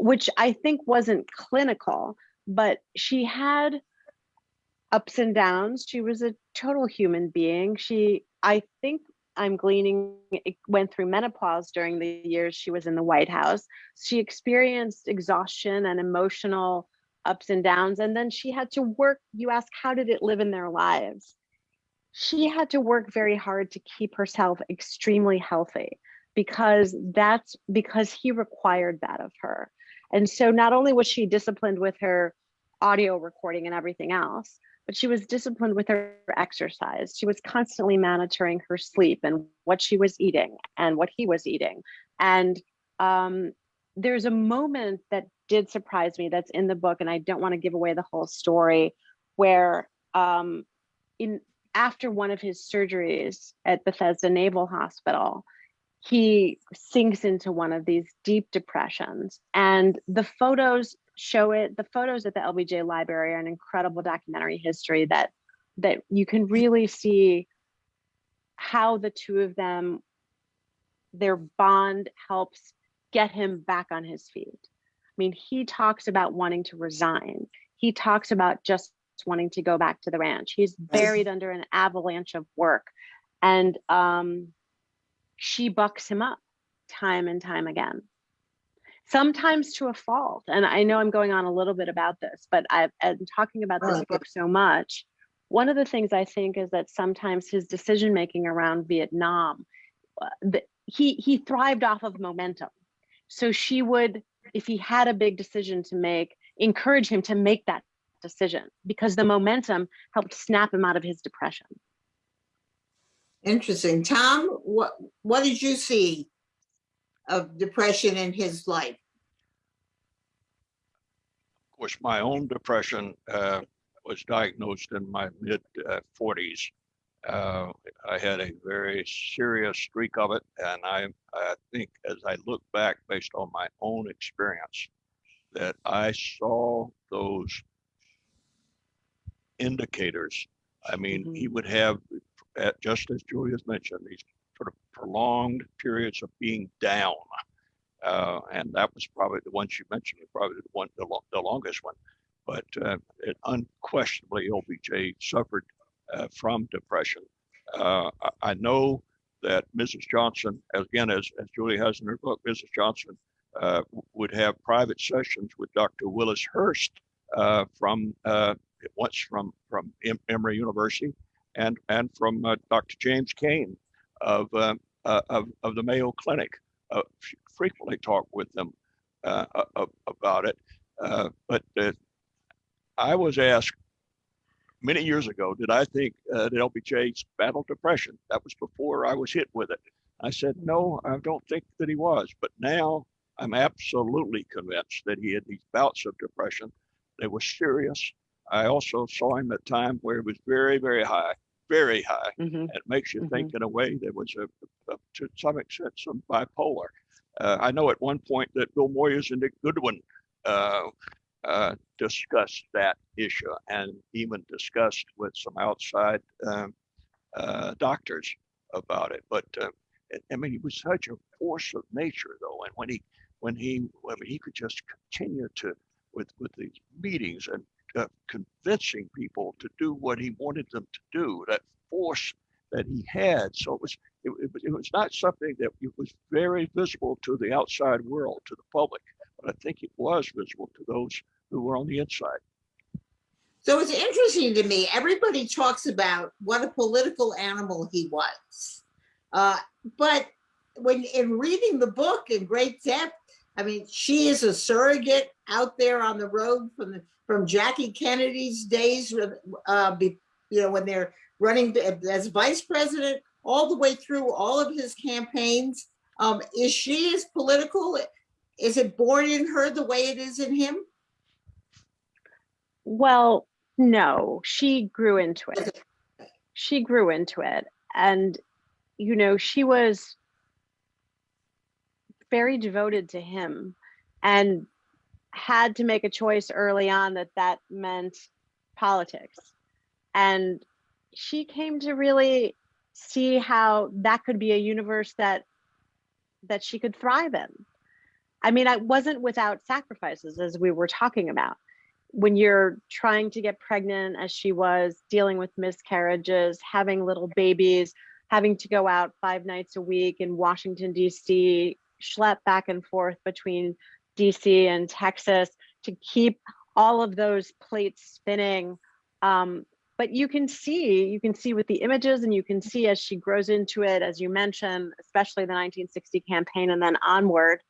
which I think wasn't clinical, but she had ups and downs. She was a total human being. She, I think I'm gleaning, it went through menopause during the years she was in the White House. She experienced exhaustion and emotional ups and downs. And then she had to work. You ask, how did it live in their lives? she had to work very hard to keep herself extremely healthy because that's because he required that of her. And so not only was she disciplined with her audio recording and everything else, but she was disciplined with her exercise. She was constantly monitoring her sleep and what she was eating and what he was eating. And um, there's a moment that did surprise me that's in the book, and I don't want to give away the whole story, where um, in after one of his surgeries at Bethesda Naval Hospital, he sinks into one of these deep depressions. And the photos show it. The photos at the LBJ Library are an incredible documentary history that that you can really see how the two of them, their bond helps get him back on his feet. I mean, he talks about wanting to resign. He talks about just wanting to go back to the ranch. He's buried under an avalanche of work. And um, she bucks him up time and time again. Sometimes to a fault. And I know I'm going on a little bit about this, but I've been talking about this Right. book so much. One of the things I think is that sometimes his decision making around Vietnam, uh, the, he he thrived off of momentum. So she would, if he had a big decision to make, encourage him to make that decision because the momentum helped snap him out of his depression. Interesting. Tom, what, what did you see of depression in his life? Of course, my own depression uh, was diagnosed in my mid uh, 40s. Uh, I had a very serious streak of it, and I, I think as I look back based on my own experience, that I saw those indicators. I mean, he would have, uh, just as Julia's mentioned, these sort of prolonged periods of being down. Uh, and that was probably the one she mentioned, probably the one, the, lo- the longest one. But uh, it unquestionably, LBJ suffered uh, from depression. Uh, I, I know that Mrs. Johnson, again, as, as Julie has in her book, Mrs. Johnson uh, would have private sessions with Dr. Willis Hurst uh, from once from from em- Emory University and and from uh, Dr. James Cain of uh, uh, of of the Mayo Clinic. Frequently talk with them about it. But I was asked many years ago, did I think that LBJ's battled depression? That was before I was hit with it. I said, no, I don't think that he was. But now I'm absolutely convinced that he had these bouts of depression. They were serious. I also saw him at a time where he was very, very high, very high. Mhm. It makes you Mhm. think in a way there was a, a to some extent some bipolar. Uh, I know at one point that Bill Moyers and Dick Goodwin uh, uh, discussed that issue and even discussed with some outside um, uh, doctors about it. But uh, I- I mean, he was such a force of nature, though, and when he when he when he could just continue to with with these meetings and uh, convincing people to do what he wanted them to do, that force that he had. So it was it, it, was- it was not something that was very visible to the outside world, to the public, but I think it was visible to those who were on the inside. So it's interesting to me, everybody talks about what a political animal he was. Uh, but when in reading the book in great depth, I mean, she is a surrogate out there on the road from the, from Jackie Kennedy's days, uh, be, you know, when they're running as vice president, all the way through all of his campaigns. Um, is she as political? Is it born in her the way it is in him? Well, no, she grew into it. She grew into it. And, you know, she was very devoted to him and had to make a choice early on that that meant politics. And she came to really see how that could be a universe that that she could thrive in. I mean, I wasn't without sacrifices as we were talking about when you're trying to get pregnant as she was dealing with miscarriages having little babies having to go out five nights a week in washington d.c schlep back and forth between dc and texas to keep all of those plates spinning um, but you can see, you can see with the images and you can see as she grows into it, as you mentioned, especially the 1960 campaign and then onward.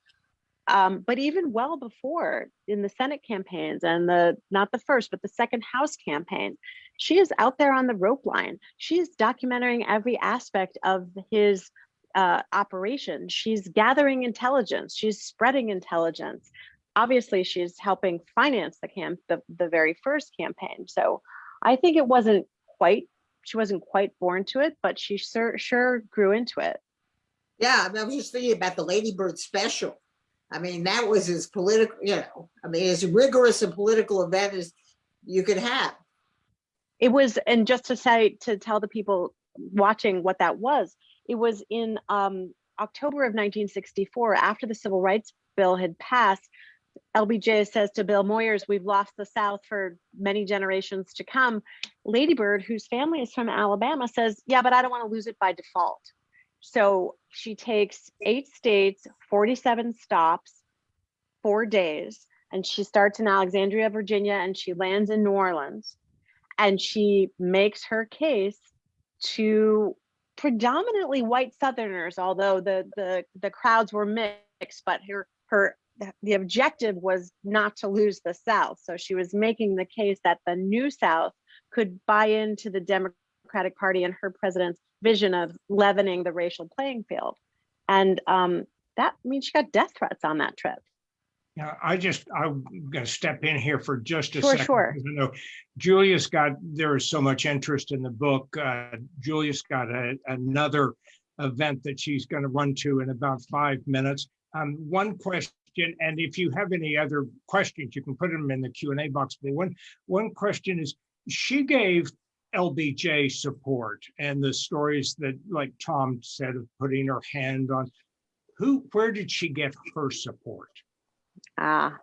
Um, but even well before in the Senate campaigns and the, not the first, but the second House campaign, she is out there on the rope line. She's documenting every aspect of his uh, operation. She's gathering intelligence. She's spreading intelligence. Obviously, she's helping finance the camp, the, the very first campaign. So I think it wasn't quite, she wasn't quite born to it, but she sure, sure grew into it. Yeah, I, mean, I was just thinking about the Lady Bird special. I mean, that was as political, you know, I mean, as rigorous a political event as you could have. It was, and just to say, to tell the people watching what that was, it was in um, October of 1964, after the Civil Rights Bill had passed, LBJ says to Bill Moyers, we've lost the South for many generations to come. Ladybird, whose family is from Alabama, says, yeah, but I don't want to lose it by default. So she takes eight states, 47 stops, four days, and she starts in Alexandria, Virginia, and she lands in New Orleans. And she makes her case to predominantly white Southerners, although the the the crowds were mixed, but her her the objective was not to lose the South. So she was making the case that the new South could buy into the Democratic Party and her president's vision of leavening the racial playing field. And um, that means she got death threats on that trip. Yeah, I just, I'm gonna step in here for just a Sure, second. sure. I know Julia's got, there is so much interest in the book. Uh, Julia's got a- another event that she's gonna run to in about five minutes. Um, one question, and if you have any other questions, you can put them in the Q and A box. But one, one question is, she gave LBJ support and the stories that, like Tom said, of putting her hand on, who, where did she get her support? Ah.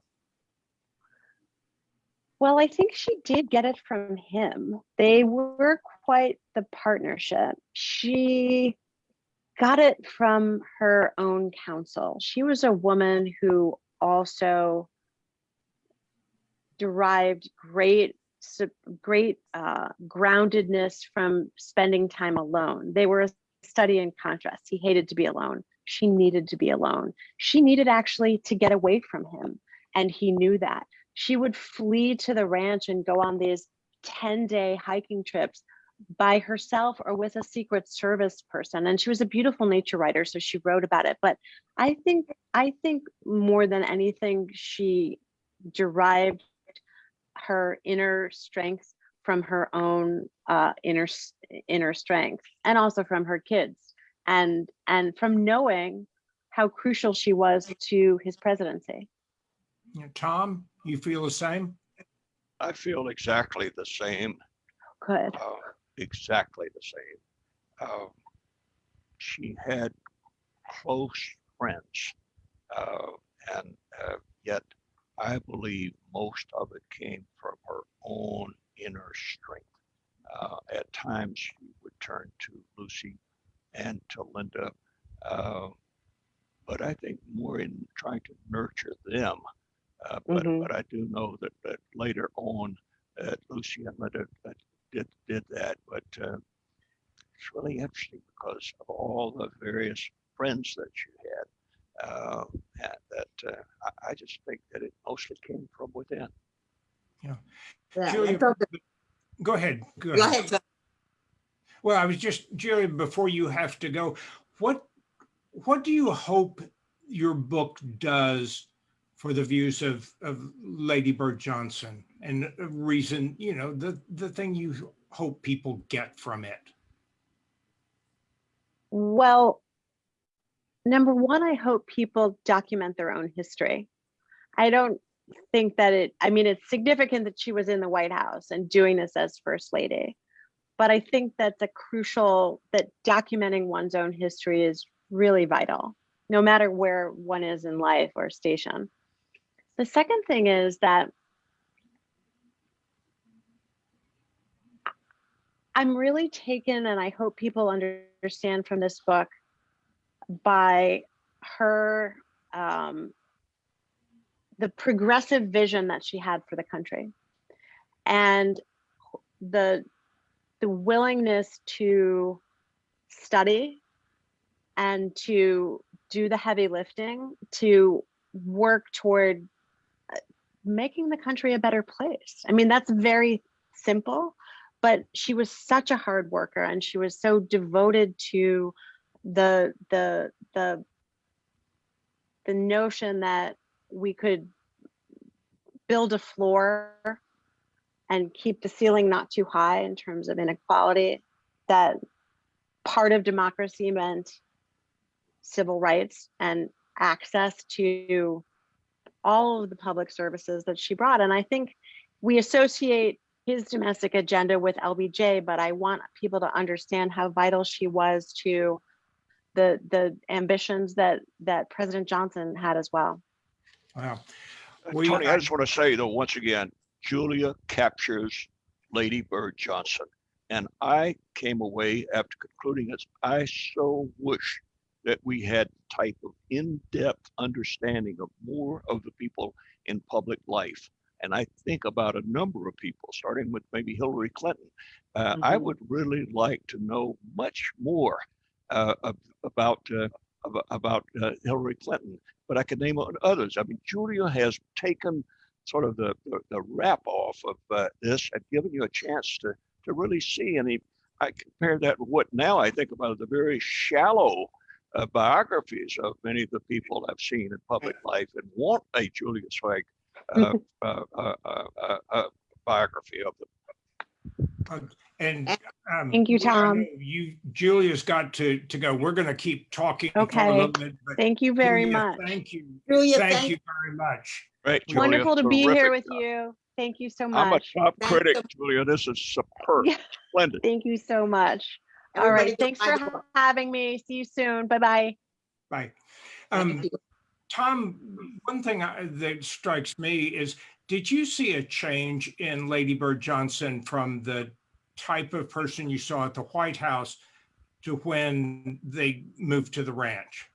Well, I think she did get it from him. They were quite the partnership. She got it from her own counsel. She was a woman who also derived great great uh, groundedness from spending time alone. They were a study in contrast. He hated to be alone. She needed to be alone. She needed actually to get away from him. And he knew that. She would flee to the ranch and go on these 10 day hiking trips by herself or with a secret service person and she was a beautiful nature writer so she wrote about it but i think i think more than anything she derived her inner strength from her own uh, inner inner strength and also from her kids and and from knowing how crucial she was to his presidency Tom, you feel the same? I feel exactly the same. good uh, exactly the same. Um, she had close friends, uh, and uh, yet I believe most of it came from her own inner strength. Uh, at times, she would turn to Lucy and to Linda, uh, but I think more in trying to nurture them. Uh, but, Mhm. but I do know that, that later on, that Lucy and Linda uh, did did that, but uh, it's really interesting because of all the various friends that you had. Uh, and that uh, I, I just think that it mostly came from within. Yeah, I Julia, thought that- Go ahead. Go ahead, John. Well, I was just, Jerry, before you have to go, what, what do you hope your book does for the views of, of Lady Bird Johnson? And reason, you know, the, the thing you hope people get from it? Well, number one, I hope people document their own history. I don't think that it, I mean, it's significant that she was in the White House and doing this as First Lady. But I think that the crucial, that documenting one's own history is really vital, no matter where one is in life or station. The second thing is that I'm really taken, and I hope people understand from this book, by her, um, the progressive vision that she had for the country. And the the willingness to study and to do the heavy lifting to work toward uh, making the country a better place. I mean, that's very simple, but she was such a hard worker and she was so devoted to the the the the notion that we could build a floor and keep the ceiling not too high in terms of inequality that part of democracy meant civil rights and access to all of the public services that she brought and i think we associate his domestic agenda with lbj but i want people to understand how vital she was to the the ambitions that that president johnson had as well Wow. Uh, We- Tony, I just want to say though, once again, Julia captures Lady Bird Johnson. And I came away after concluding this, I so wish that we had type of in-depth understanding of more of the people in public life. And I think about a number of people, starting with maybe Hillary Clinton. Uh, I Mhm. would really like to know much more uh, about uh, about uh, Hillary Clinton but I could name others. I mean, Julia has taken sort of the, the, the wrap off of uh, this and given you a chance to, to really see. And he, I compare that with what now I think about the very shallow uh, biographies of many of the people I've seen in public life and want a uh, uh, uh, uh, uh, uh, biography of them. And. um, Thank you, Tom. You, Julia's got to, to go. We're going to keep talking. for a Okay. bit, thank you very Julia, much Thank you. Julia, Thank thank you very much. Right, Julia, wonderful to be here with job. you thank you so much. I'm a top Thanks critic, so- Julia. This is superb, Yeah. splendid. thank you so much all Everybody right go thanks for the ha- having me see you soon bye bye Bye. Um. Tom, one thing I- that strikes me is, did you see a change in Lady Bird Johnson from the type of person you saw at the White House to when they moved to the ranch?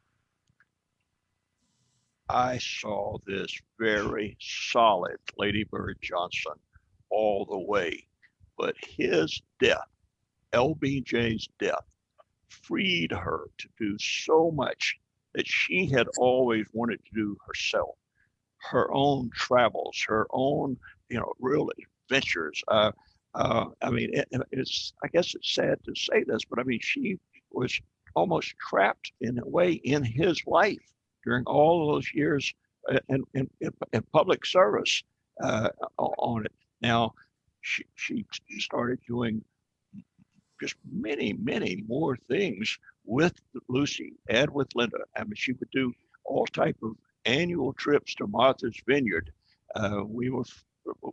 I saw this very solid Lady Bird Johnson all the way. But his death, LBJ's death, freed her to do so much that she had always wanted to do herself. Her own travels, her own, you know, real adventures. Uh, uh, I mean, it, it's, I guess it's sad to say this, but I mean, she was almost trapped in a way in his life during all those years uh, in, in, in, public service uh, on it. Now, she, she started doing just many, many more things with Lucy and with Linda. I mean, she would do all type of annual trips to Martha's Vineyard. Uh, we were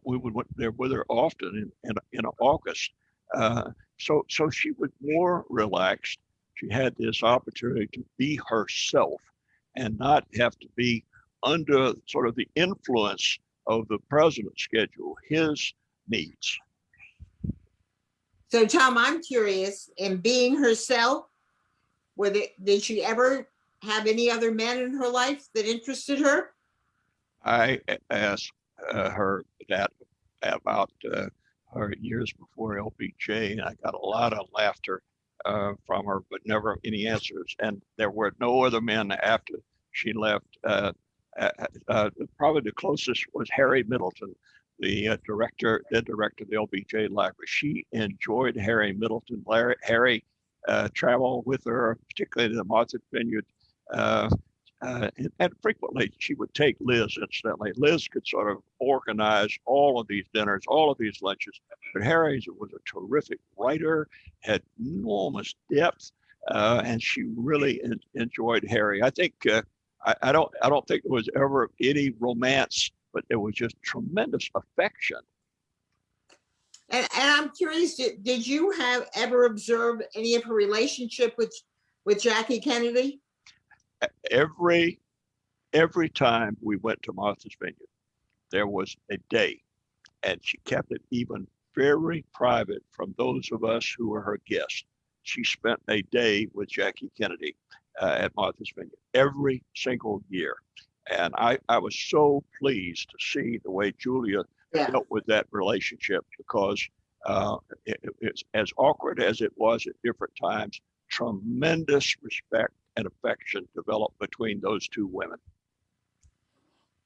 we would went there with her often in in, in August. Uh, so so she was more relaxed. She had this opportunity to be herself and not have to be under sort of the influence of the president's schedule, his needs. So Tom, I'm curious, in being herself, whether, did she ever have any other men in her life that interested her? I asked uh, her that about uh, her years before LBJ, and I got a lot of laughter uh, from her, but never any answers. And there were no other men after she left. Uh, uh, uh, probably the closest was Harry Middleton, the director, then director of the LBJ Library. She enjoyed Harry Middleton. Larry, Harry traveled with her, particularly to the Martha's Vineyard. Uh, uh, and, frequently she would take Liz, incidentally. Liz could sort of organize all of these dinners, all of these lunches. But Harry was a terrific writer, had enormous depth, uh, and she really en- enjoyed Harry. I think uh, I, I don't I don't think there was ever any romance, but there was just tremendous affection. And, and I'm curious, did, did you have ever observed any of her relationship with, with Jackie Kennedy? Every every time we went to Martha's Vineyard, there was a day, and she kept it even very private from those of us who were her guests. She spent a day with Jackie Kennedy uh, at Martha's Vineyard every single year, and I I was so pleased to see the way Julia Yeah. dealt with that relationship because Uh, it, it- it's as awkward as it was at different times. Tremendous respect and affection developed between those two women.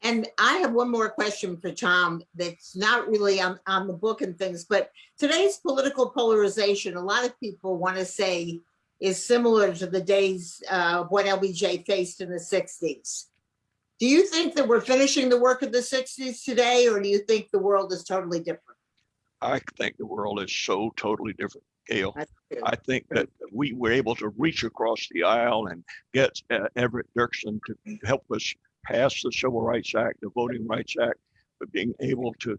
And I have one more question for Tom that's not really on, on the book and things, but today's political polarization, a lot of people want to say is similar to the days uh, what LBJ faced in the 60s. Do you think that we're finishing the work of the 60s today, or do you think the world is totally different? I think the world is so totally different, I think that we were able to reach across the aisle and get uh, Everett Dirksen to help us pass the Civil Rights Act, the Voting Rights Act, but being able to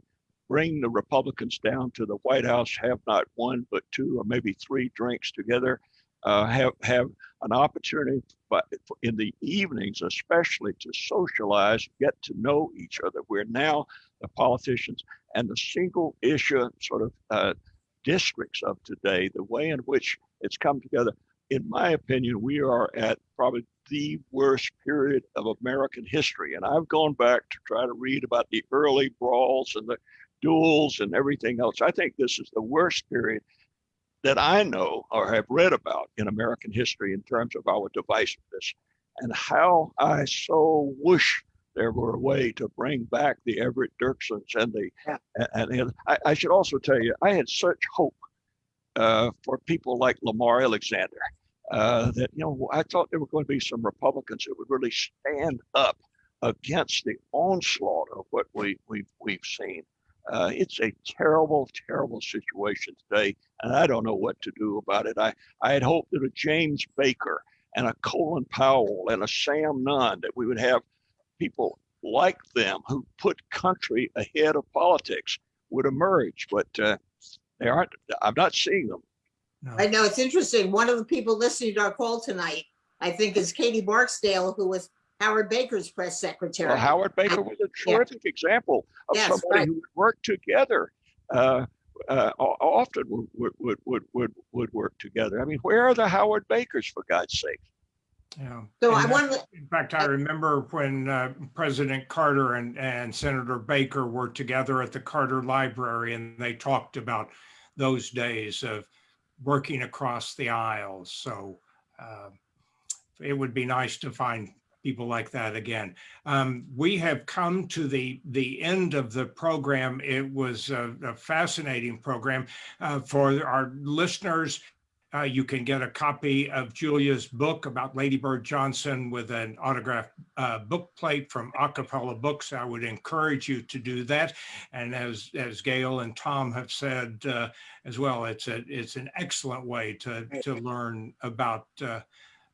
bring the Republicans down to the White House, have not one but two or maybe three drinks together, uh, have have an opportunity, but in the evenings especially to socialize, get to know each other. We're now the politicians and the single issue sort of uh, districts of today, the way in which it's come together. In my opinion, we are at probably the worst period of American history. And I've gone back to try to read about the early brawls and the duels and everything else. I think this is the worst period that I know or have read about in American history in terms of our divisiveness and how I so wish there were a way to bring back the Everett Dirksens and the Yeah. and, and I, I should also tell you I had such hope uh, for people like Lamar Alexander uh, that you know I thought there were going to be some Republicans that would really stand up against the onslaught of what we we've we've seen. Uh, it's a terrible, terrible situation today, and I don't know what to do about it. I I had hoped that a James Baker and a Colin Powell and a Sam Nunn that we would have people like them who put country ahead of politics would emerge, but uh, they aren't. I'm not seeing them. No. I know, it's interesting. One of the people listening to our call tonight, I think is Katie Barksdale, who was Howard Baker's press secretary. Well, Howard Baker was a Yeah. terrific example of Yes, somebody right. who would work together. Uh, uh, often would, would, would, would, would, would work together. I mean, where are the Howard Bakers, for God's sake? Yeah. So And I that- want to, In fact, I remember when uh, President Carter and, and Senator Baker were together at the Carter Library and they talked about those days of working across the aisles. So uh, it would be nice to find people like that again. Um, we have come to the the end of the program. It was a, a fascinating program uh, for our listeners. Uh, you can get a copy of Julia's book about Lady Bird Johnson with an autographed uh, book plate from A Cappella Books. I would encourage you to do that. And as as Gail and Tom have said uh, as well, it's a it's an excellent way to to learn about uh,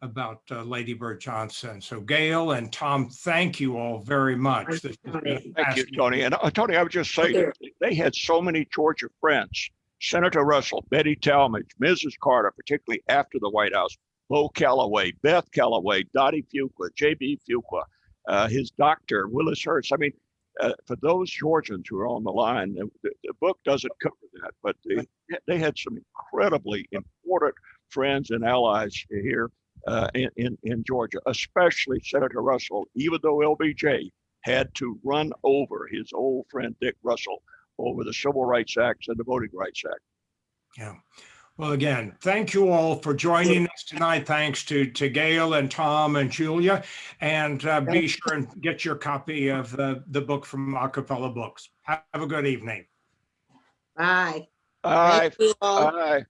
about uh, Lady Bird Johnson. So Gail and Tom, thank you all very much. Thank you, Tony. Thank you, fascinating. Tony. And uh, Tony, I would just say they had so many Georgia friends. Senator Russell, Betty Talmadge, Mrs. Carter, particularly after the White House, Bo Callaway, Beth Callaway, Dottie Fuqua, J.B. Fuqua, uh, his doctor, Willis Hurst. I mean, uh, for those Georgians who are on the line, the, the, the book doesn't cover that, but they, they had some incredibly important friends and allies here uh, in, in, in Georgia, especially Senator Russell, even though LBJ had to run over his old friend Dick Russell over the Civil Rights Act and the Voting Rights Act. Yeah. Well, again, thank you all for joining us tonight. Thanks to, to Gail and Tom and Julia. And uh, be sure and get your copy of the, the book from A Cappella Books. Have a good evening. bye. Bye. Thank you all. aye.